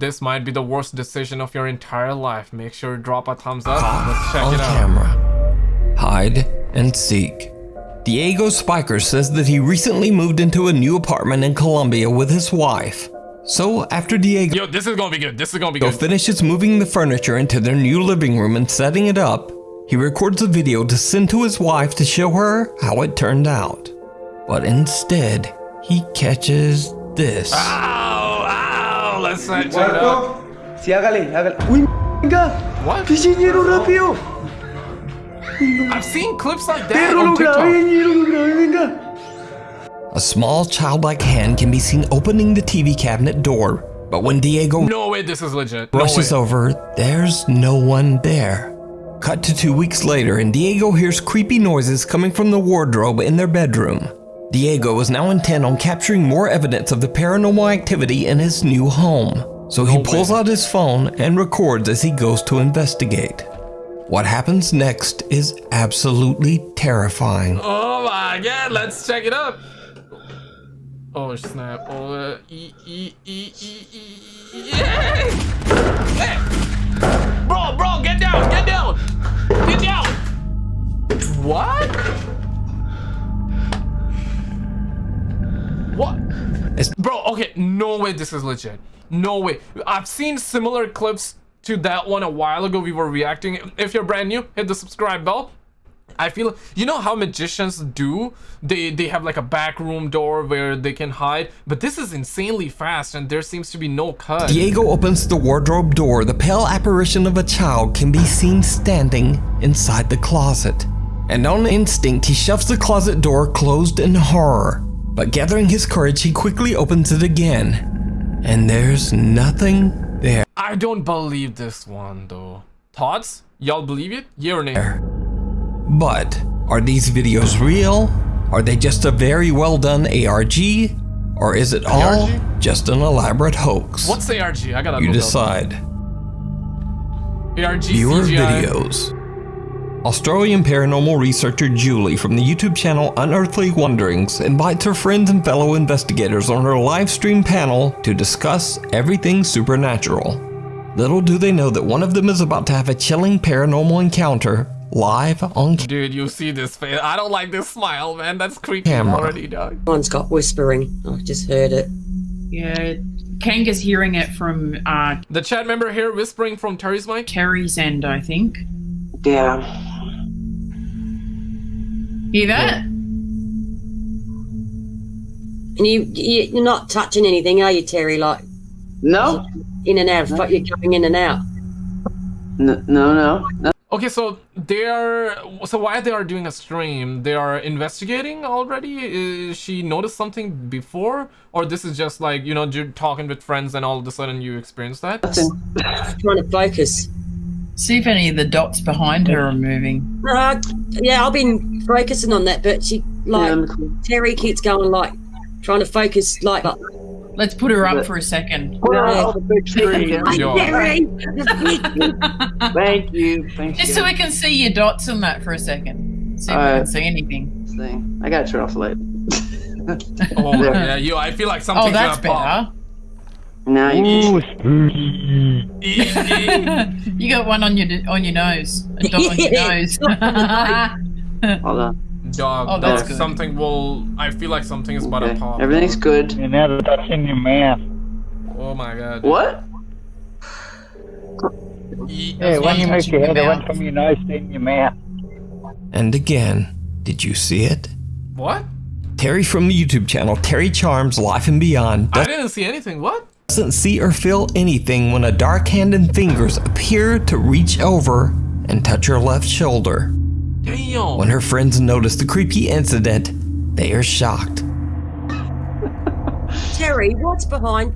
this might be the worst decision of your entire life. Make sure to drop a thumbs up. Ah, Let's check on it out. camera. Hide and seek. Diego Spiker says that he recently moved into a new apartment in Colombia with his wife. So after Diego Yo, this is gonna be good. This is gonna be good. finishes moving the furniture into their new living room and setting it up, he records a video to send to his wife to show her how it turned out. But instead, he catches this. Ow. Let's check it out. Sí, hágale, hágale. Uy, venga. What? ¿Qué rápido? I've seen clips like that Perro, on lo grabé, TikTok. lo grabé, venga. A small childlike hand can be seen opening the TV cabinet door, but when Diego No way this is legit. No rushes way. over, there's no one there. Cut to two weeks later, and Diego hears creepy noises coming from the wardrobe in their bedroom. Diego is now intent on capturing more evidence of the paranormal activity in his new home, so he pulls out his phone and records as he goes to investigate. What happens next is absolutely terrifying. Oh my god, let's check it out. Oh snap. Oh, uh, e, e, e, e, e, e, yeah! Hey! Bro, bro, get down, get down! Get down! What? What? It's- Bro, okay, no way this is legit. No way. I've seen similar clips to that one a while ago. We were reacting. If you're brand new, hit the subscribe bell. I feel you know how magicians do they they have like a back room door where they can hide but this is insanely fast and there seems to be no cut Diego opens the wardrobe door. The pale apparition of a child can be seen standing inside the closet. And on instinct, he shoves the closet door closed in horror. But gathering his courage, he quickly opens it again. And there's nothing there. I don't believe this one though thoughts y'all believe it yeah or nay But are these videos real? Are they just a very well done ARG? Or is it all ARG? just an elaborate hoax? what's the ARG I gotta you decide. ARG Viewer CGI. videos. Australian paranormal researcher Julie from the YouTube channel Unearthly Wanderings invites her friends and fellow investigators on her live stream panel to discuss everything supernatural. Little do they know that one of them is about to have a chilling paranormal encounter live on dude you see this face I don't like this smile man that's creepy Camera. already dog One's got whispering. I just heard it. Yeah, Kang is hearing it from uh, the chat member here whispering from Terry's mic Terry's end, I think. Yeah. Hear that? And you, you you're not touching anything, are you, Terry? Like No? in and out. But you're going in and out. No, no, no. no. Okay, so they are. So why they are doing a stream? They are investigating already. Is she noticed something before, or this is just like you know you're talking with friends and all of a sudden you experience that? Nothing. Trying to focus. See if any of the dots behind her are moving. Uh, yeah, I've been focusing on that, but she like Yeah, cool. Terry keeps going like trying to focus like. like Let's put her up for a second. Put her Yeah. on the big screen. Yo. Terry, Thank you. Thank Just you. so we can see your dots on that for a second. See if we can see anything. Thing. I gotta turn off the light. Oh yeah, yo, I feel like something's Oh, that's gonna pop. Better. Now you. you got one on your on your nose. A dot on your nose. Hold on. Dog, Oh, that's good. something will. I feel like something is about to pop. Everything's good. You're never touching your mouth. Oh my god. What? E- Yeah, when you move your your head, it went from your nose to in your mouth. And again, did you see it? What? Terry from the YouTube channel Terry Charms Life and Beyond I didn't see anything. What? Doesn't see or feel anything when a dark hand and fingers appear to reach over and touch her left shoulder. Damn. When her friends notice the creepy incident, they are shocked. Terry, what's behind?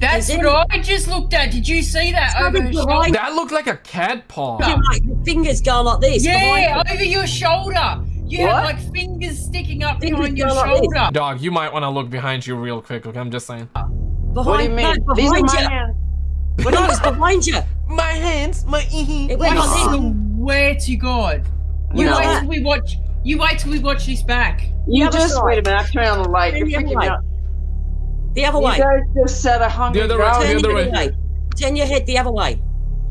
That's Is it- what I just looked at. Did you see that over her shoulder? behind That looked like a cat paw. you, like your fingers going like this. Yeah, over your shoulder. You What? have like fingers sticking up Fingers behind your going like shoulder. Dog, you might want to look behind you real quick. Okay, I'm just saying. Behind, What do you mean? No, These are behind my you. hands. No, it's behind you. My hands, my. It went I like this. swear to God. You No. wait till we watch. You wait till we watch this back. You other just wait a minute. I'm turning on the light. Turn You're the other freaking me out. The other You way. guys just said a hungry The other way, growl. the Turn other way. way. Jen your head the other way.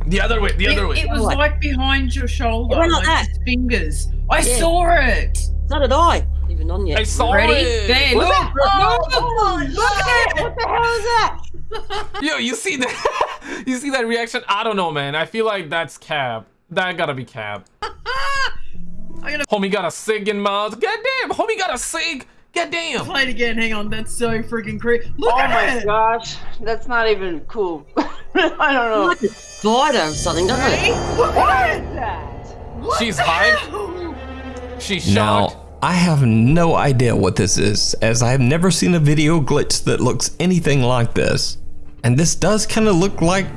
The other way, the It, other way. it was like behind your shoulder, It went like like his fingers. I Yeah. saw it. So did I. Even on yet. I saw Ready? it. There, Look look. at- Oh, oh look at it. What the hell is that? Yo, you see that? you see that reaction? I don't know, man. I feel like that's Cab. That gotta be Cab. I'm gonna Homie got a sig in mouth. Goddamn, homie got a cig. Goddamn. play it again. Hang on, that's so freaking creepy. Look Oh at my it. gosh, that's not even cool. I don't know. Like a spider or something, doesn't Ready? it? Look at it. that? She's hyped. She's shocked. Now, I have no idea what this is, as I have never seen a video glitch that looks anything like this. And this does kind of look like,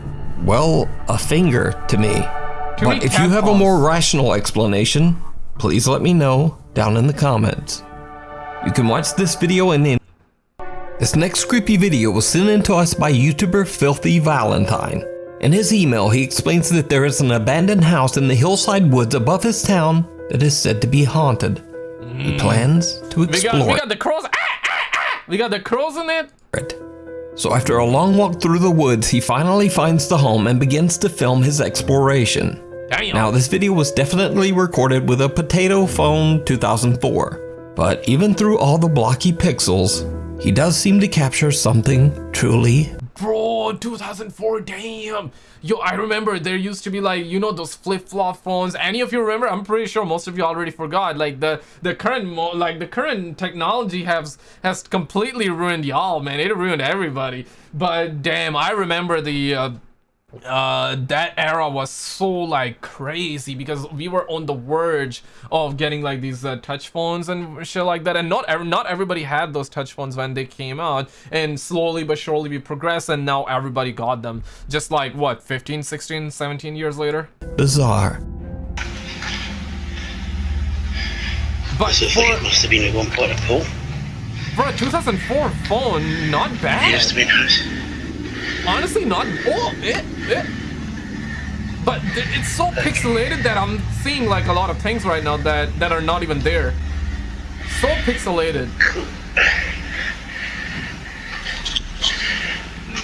well, a finger to me. But if you have a more rational explanation, please let me know down in the comments. You can watch this video and then. This next creepy video was sent in to us by YouTuber Filthy Valentine. In his email, he explains that there is an abandoned house in the hillside woods above his town that is said to be haunted. He plans to we got explore we got the crows. Ah, ah, ah. We got the crows in it. it. So after a long walk through the woods, he finally finds the home and begins to film his exploration. Damn. Now, this video was definitely recorded with a Potato Phone 2004, but even through all the blocky pixels, he does seem to capture something truly Bro, 2004, damn. Yo, I remember there used to be like, you know, those flip-flop phones. Any of you remember? I'm pretty sure most of you already forgot. Like the the current like the current technology has has completely ruined y'all, man. It ruined everybody. But damn, I remember the uh, uh that era was so like crazy because we were on the verge of getting like these uh, touch phones and shit like that and not ev- not everybody had those touch phones when they came out and slowly but surely we progressed and now everybody got them just like what 15 16 17 years later bizarre. but So I for, it must have been at one point a pool. for a 2004 phone not bad It bad must have been house. Honestly not oh it, it. but it's so pixelated that i'm seeing like a lot of things right now that that are not even there. So pixelated.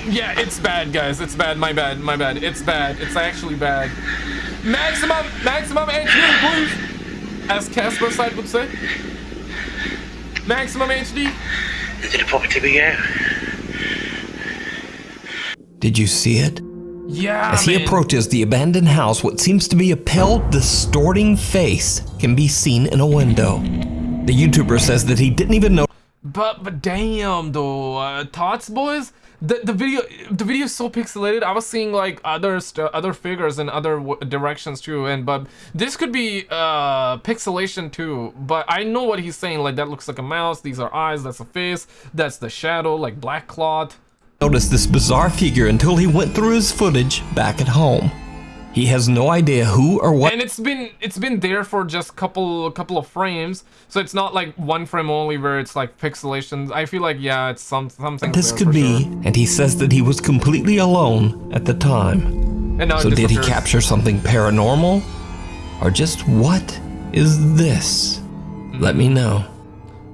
Yeah it's bad guys. It's bad. My bad. My bad. It's bad. It's actually bad. Maximum maximum hd please. As casper side would say. Maximum hd Did it it to me out? Did you see it? yeah As he man. approaches the abandoned house, what seems to be a pale, distorting face can be seen in a window. The YouTuber says that he didn't even know But but damn though, uh, thoughts boys. The the video the video is so pixelated. I was seeing like other other figures in other w- directions too, and but this could be uh pixelation too. But I know what he's saying. Like that looks like a mouse. These are eyes. That's a face. That's the shadow. Like black cloth. Notice this bizarre figure until he went through his footage back at home. He has no idea who or what and it's been it's been there for just couple couple of frames so it's not like one frame only where it's like pixelation i feel like yeah it's some something this could be, sure. and he says that he was completely alone at the time. So did he capture something paranormal? Or just what is this? Let me know.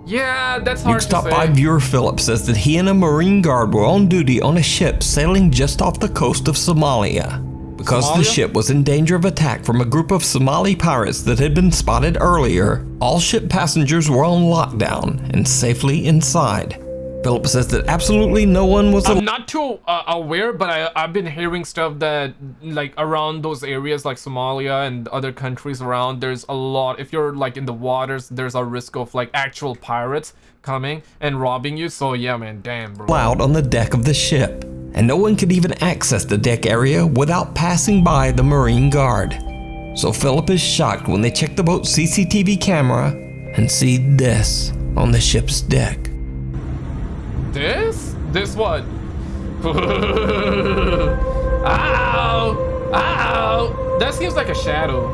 Yeah that's hard to say by viewer Philip says that he and a Marine Guard were on duty on a ship sailing just off the coast of Somalia. Because the ship was in danger of attack from a group of Somali pirates that had been spotted earlier, all ship passengers were on lockdown and safely inside. Philip says that absolutely no one was I'm not too uh, aware, but I, I've been hearing stuff that like around those areas like Somalia and other countries around, there's a lot. If you're like in the waters, there's a risk of like actual pirates coming and robbing you. So yeah, man, damn, bro. allowed on the deck of the ship, and no one could even access the deck area without passing by the Marine Guard. So Philip is shocked when they check the boat's CCTV camera and see this on the ship's deck. This? This what? Ow! Ow! That seems like a shadow.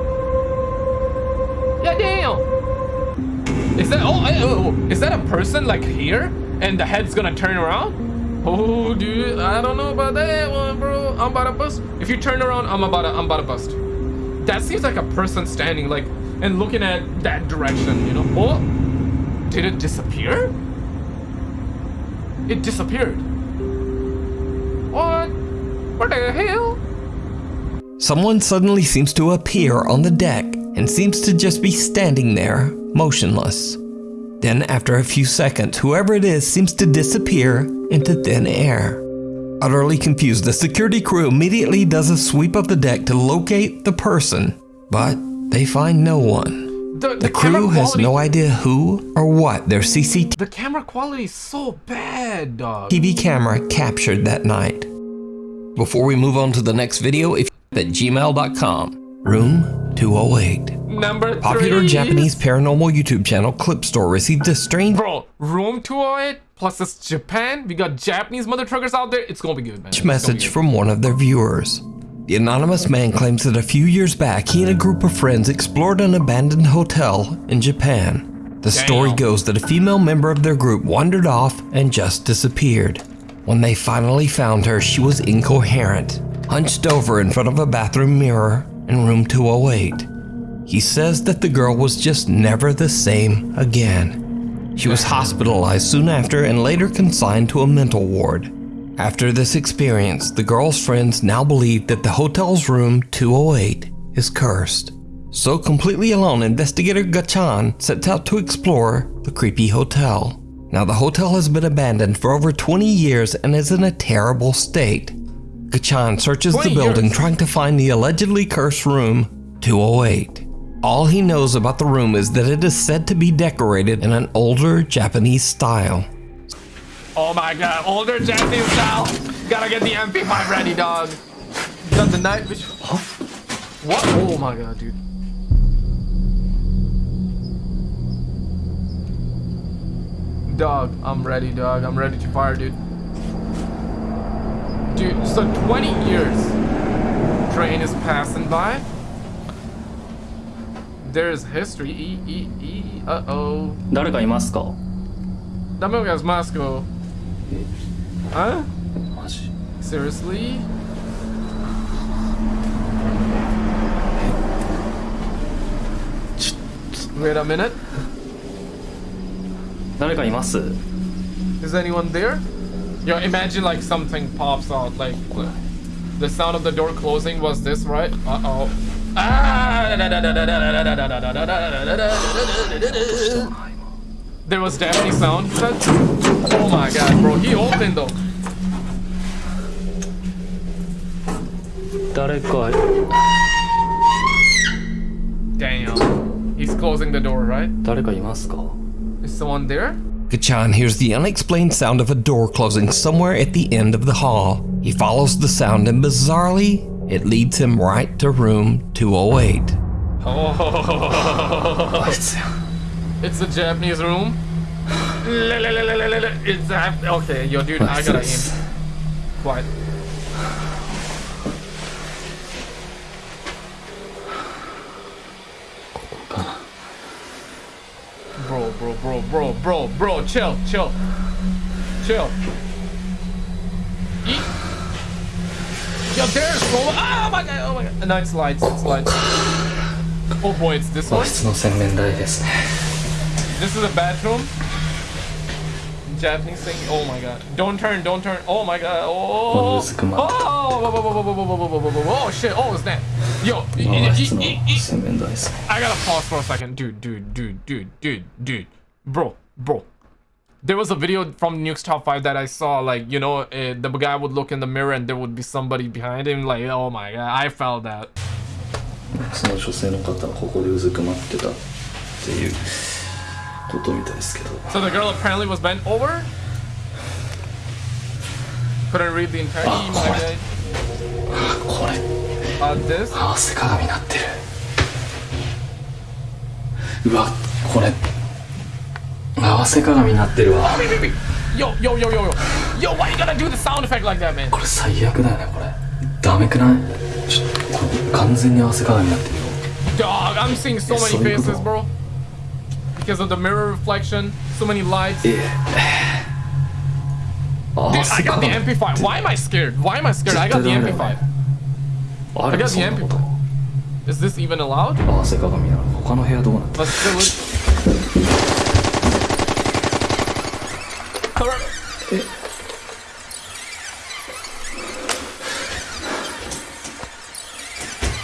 Yeah, damn. Is that oh, eh, oh, oh, is that a person like here? And the head's gonna turn around? Oh, dude, I don't know about that one, bro. I'm about to bust. If you turn around, I'm about to, I'm about to bust. That seems like a person standing like and looking at that direction, you know? Oh, did it disappear? It disappeared. What? What the hell? Someone suddenly seems to appear on the deck and seems to just be standing there, motionless. Then, after a few seconds, whoever it is seems to disappear into thin air. Utterly confused, the security crew immediately does a sweep of the deck to locate the person, but they find no one. The, The camera crew has quality- no idea who or what their CCTV The camera quality is so bad, dog. TV camera captured that night. Before we move on to the next video, if at gmail.com, room 208. Number three. Popular Japanese paranormal YouTube channel Clip Store received a strange Bro, room 208 plus it's Japan. We got Japanese mother truckers out there. It's gonna be good, man. Message from one of their viewers. The anonymous man claims that a few years back, he and a group of friends explored an abandoned hotel in Japan. The story goes that a female member of their group wandered off and just disappeared. When they finally found her, she was incoherent, hunched over in front of a bathroom mirror in room 208. He says that the girl was just never the same again. She was hospitalized soon after and later consigned to a mental ward. After this experience, the girl's friends now believe that the hotel's room 208 is cursed. So completely alone, investigator Gachan sets out to explore the creepy hotel. Now the hotel has been abandoned for over 20 years and is in a terrible state. Gachan searches the building years? trying to find the allegedly cursed room 208. All he knows about the room is that it is said to be decorated in an older Japanese style. Oh my god, older Japanese style. Gotta get the MP5 ready, dog. Got the night vision. Huh? What? Oh my god, dude. Dog, I'm ready, dog. I'm ready to fire, dude. Dude, so 20 years. Train is passing by. There's history. E, e, e, uh oh. 誰かいますか Dame Moscow. Huh? マ ジ Seriously? Wait a minute. 誰かいます Is anyone there? Yo, imagine like something pops out. Like the sound of the door closing was this, right? Uh oh. There was definitely sound, he said. Oh my god, bro, he opened though. 誰か Damn. He's closing the door, right? 誰かいますか Is someone there? Gachan hears the unexplained sound of a door closing somewhere at the end of the hall. He follows the sound and bizarrely, it leads him right to room 208. Oh. oh. あいつや It's a Japanese room. It's a, okay, yo, dude, I gotta aim. Quiet. Bro, bro, bro, bro, bro, bro, chill, chill, chill. Eat. Yo, there's bro. Oh my god, oh my god. No, it slides, it slides. Oh boy, it's this 和 one. 室の洗面台ですね This is a bathroom. Japanese thing. Oh my god. Don't turn, don't turn. Oh my god. Oh. One is come Oh, out. whoa, whoa, whoa, whoa, whoa, whoa, whoa, whoa, whoa, whoa, whoa. Oh shit. Oh, snap. Yo. e- 和 e- 室 e- の e- e- 洗面台ですね I gotta pause for a second. Dude, dude, dude, dude, dude, dude. Bro, bro. There was a video from Nuke's Top 5 that I saw, like, you know, uh, the guy would look in the mirror and there would be somebody behind him. Like, oh my god, I felt that. その女性の方はここでうずくまってたっていう ことみたいですけど So the girl apparently was bent over? Couldn't read the entire Ah, email. guys. これ Uh, this? 合わせ鏡になってるうわこれ合わせ鏡になってるわ. Yo, yo, yo, yo, yo. Yo, why you gotta do the sound effect like that, man? これ最悪だよねこれダメくないちょっと完全に合わせ鏡になってるよ Dog, I'm seeing so many faces, bro. because of the mirror reflection. So many lights. Yeah. I got the MP5. Why am I scared? Why am I scared? I got the MP5. I got the MP5. Is this even allowed? Let's do it. Cover.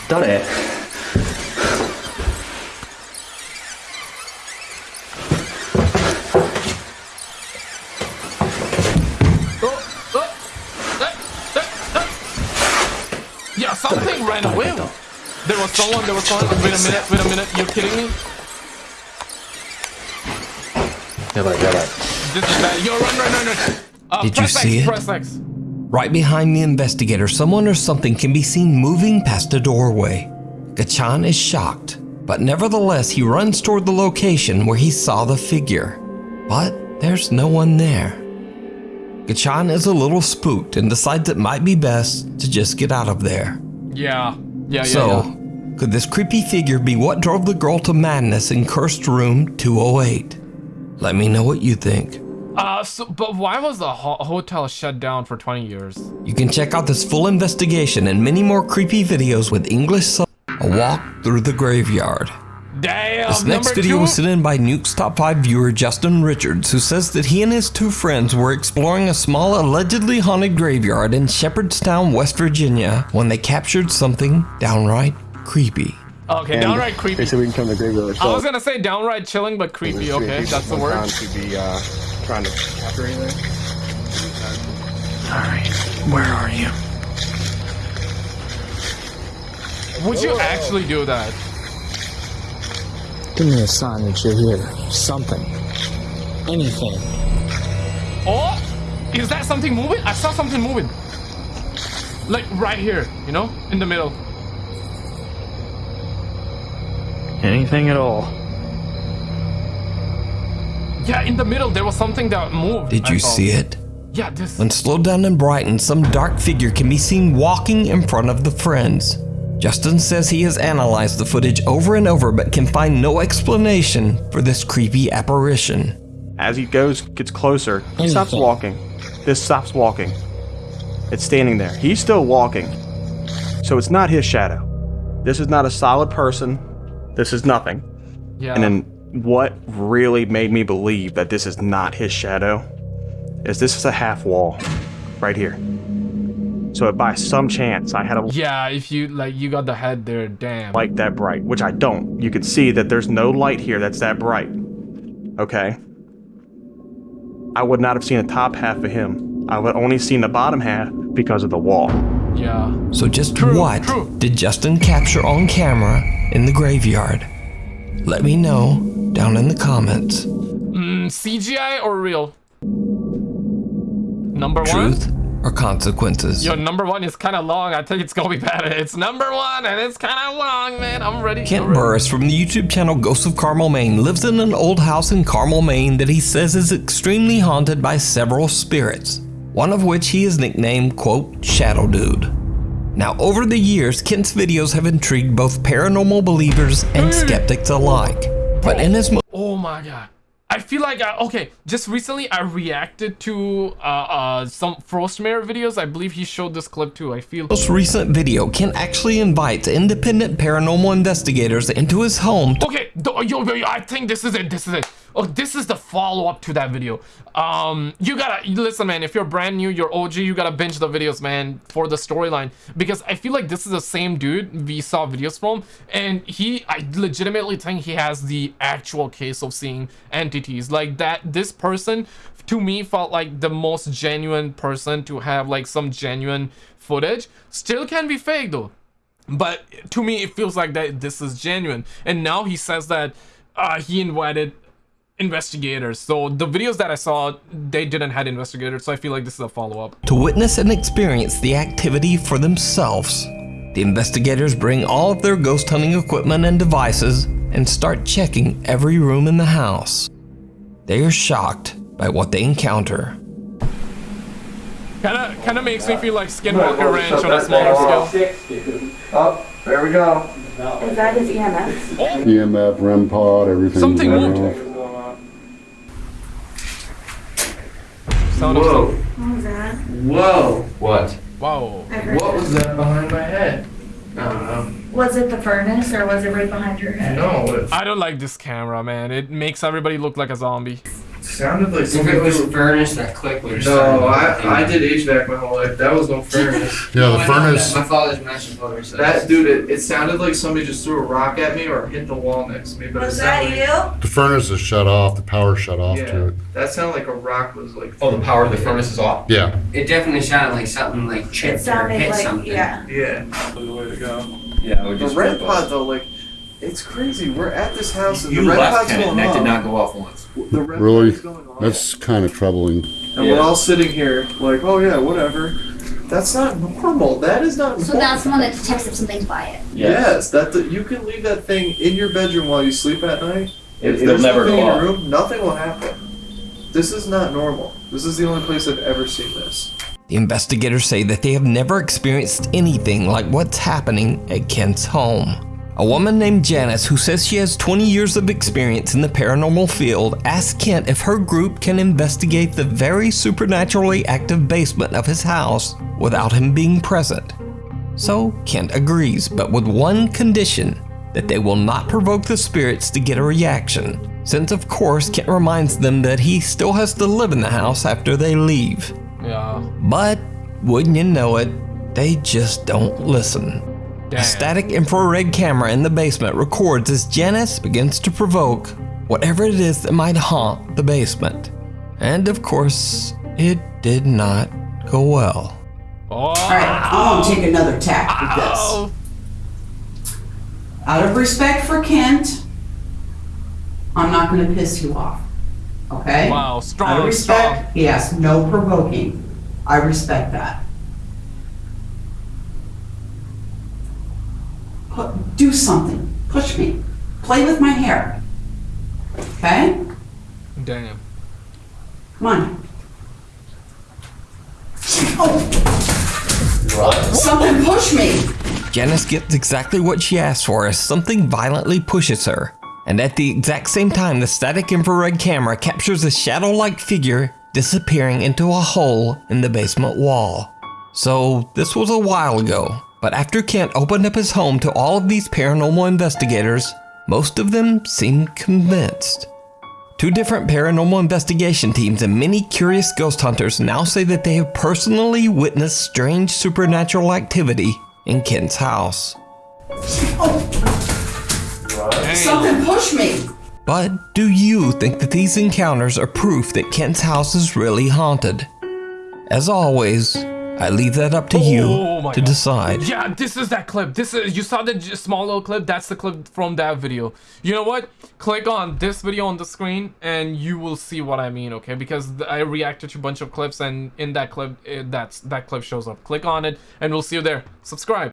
Done it. ran away. There was someone, there was someone. Wait a minute, wait a minute, you're kidding me? You're like, you're. This is bad. Yo, run, run, run, run. Uh, Did you X, see it? X. Right behind the investigator, someone or something can be seen moving past a doorway. Gachan is shocked, but nevertheless he runs toward the location where he saw the figure. But there's no one there. Gachan is a little spooked and decides it might be best to just get out of there. Yeah, yeah, yeah. so, yeah. could this creepy figure be what drove the girl to madness in cursed room 208? Let me know what you think. Uh, so, but why was the ho- hotel shut down for 20 years? You can check out this full investigation and many more creepy videos with English sub. A walk through the graveyard. Damn. This next video two? was sent in by Nuke's top 5 viewer Justin Richards, who says that he and his two friends were exploring a small allegedly haunted graveyard in Shepherdstown, West Virginia, when they captured something downright creepy. Okay, downright creepy. They said we can come to graveyard. I was gonna say downright chilling, but creepy. Okay, that's the word. To be uh, trying to capture anything. Alright, where are you? Would you actually do that? Give me a sign that you're here. Something. Anything. Oh, is that something moving? I saw something moving. Like right here, you know, in the middle. Anything at all? Yeah, in the middle there was something that moved. Did you see it? Yeah, this. When slowed down and brightened, some dark figure can be seen walking in front of the friends. Justin says he has analyzed the footage over and over but can find no explanation for this creepy apparition. As he goes, gets closer, he stops walking. This stops walking. It's standing there. He's still walking. So it's not his shadow. This is not a solid person. This is nothing. Yeah. And then what really made me believe that this is not his shadow is this is a half wall right here. So if by some chance I had a yeah, if you like, you got the head there. Damn. light that bright, which I don't, you can see that there's no light here that's that bright. Okay? I would not have seen the top half of him. I would only seen the bottom half because of the wall. Yeah. So just True, what true. did Justin capture on camera in the graveyard? Let me know down in the comments. Mm, CGI or real? Number one. Or consequences? Yo, number one is kind of long. I think it's gonna be bad. It's number one, and it's kind of long, man. I'm ready. Kent I'm. Burris from the YouTube channel Ghosts of Carmel, Maine lives in an old house in Carmel, Maine that he says is extremely haunted by several spirits, one of which he is nicknamed, quote, Shadow Dude. Now, over the years, Kent's videos have intrigued both paranormal believers and mm. skeptics alike. But in his mo- Oh my god. I feel like I, okay, just recently I reacted to uh, uh some Frostmare videos. I believe he showed this clip too. I feel most recent video, Kent actually invites independent paranormal investigators into his home Okay, yo, yo, yo, I think this is it. This is it. Oh, this is the follow-up to that video. Um, you gotta listen, man. If you're brand new, you're OG, you gotta binge the videos, man, for the storyline because I feel like this is the same dude we saw videos from, and he, I legitimately think he has the actual case of seeing entities like that. This person, to me, felt like the most genuine person to have like some genuine footage. Still can be fake though but to me it feels like that this is genuine and now he says that uh, he invited investigators so the videos that i saw they didn't had investigators so i feel like this is a follow-up to witness and experience the activity for themselves. The investigators bring all of their ghost hunting equipment and devices and start checking every room in the house. They are shocked by what they encounter. kind of kind of makes me feel like skinwalker ranch on a smaller scale Oh, there we go. Is that his EMS? EMF, REM pod, everything. Something moved. Sound of Whoa. What was that? Whoa. What? wow I heard What was that behind my head? I don't know. Was it the furnace or was it right behind your head? No, it's i don't like this camera man it makes everybody look like a zombie Sounded like If somebody it was threw- furnace, that click would have No, I I did HVAC my whole life. That was no furnace. Yeah, the furnace. My father's master builder says. That dude, it, it sounded like somebody just threw a rock at me or hit the wall next to me. But Was that sounded you? The furnace is shut off. The power shut off Yeah, to it. that sounded like a rock was like. Oh, the power of the furnace is off? Yeah. It definitely sounded like something like It chipped or sounded hit like, something. yeah. Yeah, the way to go. Yeah, I would The just. REM pod though, like, it's crazy. We're at this house and You the red left pod's and that did not go off once. The red Really? going off. That's kind of troubling. And we're all sitting here like, oh yeah, whatever. That's not normal. That is not So normal. that's the one that detects if something's by it. Yes, that the, you can leave that thing in your bedroom while you sleep at night. It- If it'll there's never nothing go in off. your room, nothing will happen. This is not normal. This is the only place I've ever seen this. The investigators say that they have never experienced anything like what's happening at Kent's home. A woman named Janice, who says she has 20 years of experience in the paranormal field, asked Kent if her group can investigate the very supernaturally active basement of his house without him being present. So Kent agrees, but with one condition that they will not provoke the spirits to get a reaction, since of course Kent reminds them that he still has to live in the house after they leave. Yeah. But wouldn't you know it, they just don't listen. A static infrared camera in the basement records as Janice begins to provoke whatever it is that might haunt the basement. And of course, it did not go well. Alright, I'm gonna take another tack with this. Out of respect for Kent, I'm not gonna piss you off. Okay? Wow, strong. Out of strong, respect, yes, no provoking. I respect that. Do something. Push me. Play with my hair. Okay? Damn. Come on. Oh! Something push me! Janice gets exactly what she asked for as something violently pushes her. And at the exact same time, the static infrared camera captures a shadow like figure disappearing into a hole in the basement wall. So, this was a while ago, but after Kent opened up his home to all of these paranormal investigators, most of them seemed convinced. Two different paranormal investigation teams and many curious ghost hunters now say that they have personally witnessed strange supernatural activity in Kent's house. Oh, Something push me! But do you think that these encounters are proof that Kent's house is really haunted? As always, I leave that up to Oh you to God. decide. Yeah, this is that clip. This is you saw the small little clip. That's the clip from that video. You know what? Click on this video on the screen, and you will see what I mean. Okay, because I reacted to a bunch of clips, and in that clip, it, that's that clip shows up. Click on it, and we'll see you there. Subscribe.